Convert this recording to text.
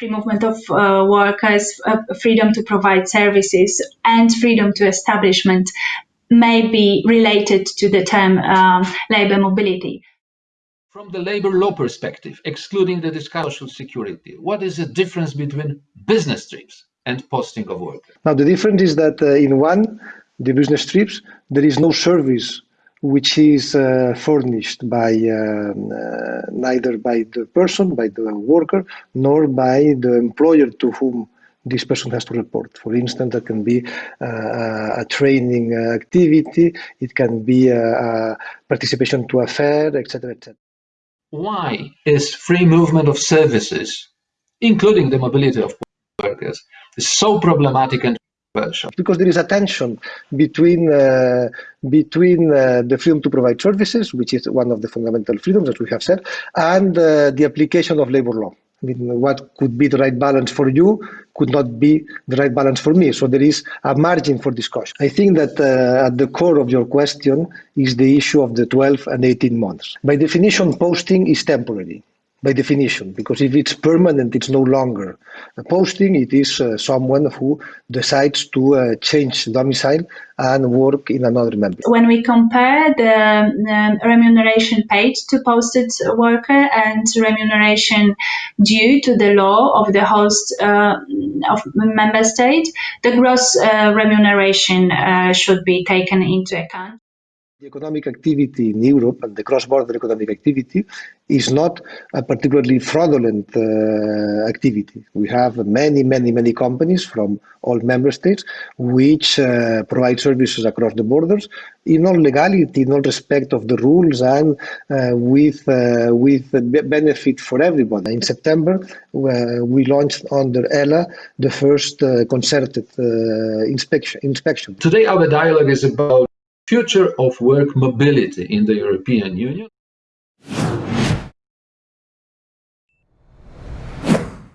free movement of uh, workers, uh, freedom to provide services, and freedom to establishment may be related to the term um, labor mobility. From the labor law perspective, excluding the discussion of security, what is the difference between business trips and posting of workers? Now, the difference is that uh, in one, the business trips, there is no service which is uh, furnished by um, uh, neither by the person, by the worker, nor by the employer to whom this person has to report. For instance, that can be uh, a training activity, it can be a, a participation to a fair, etc., etc. Why is free movement of services, including the mobility of workers, so problematic and because there is a tension between uh, between uh, the freedom to provide services, which is one of the fundamental freedoms that we have said, and uh, the application of labor law. I mean, what could be the right balance for you could not be the right balance for me. So there is a margin for discussion. I think that uh, at the core of your question is the issue of the 12 and 18 months. By definition, posting is temporary by definition, because if it's permanent, it's no longer a posting. It is uh, someone who decides to uh, change domicile and work in another member. When we compare the um, remuneration paid to posted worker and remuneration due to the law of the host uh, of member state, the gross uh, remuneration uh, should be taken into account. The economic activity in Europe and the cross-border economic activity is not a particularly fraudulent uh, activity. We have many, many, many companies from all member states which uh, provide services across the borders in all legality, in all respect of the rules and uh, with, uh, with benefit for everyone. In September, uh, we launched under ELA the first uh, concerted inspection, inspection. Today our dialogue is about future of work mobility in the European Union.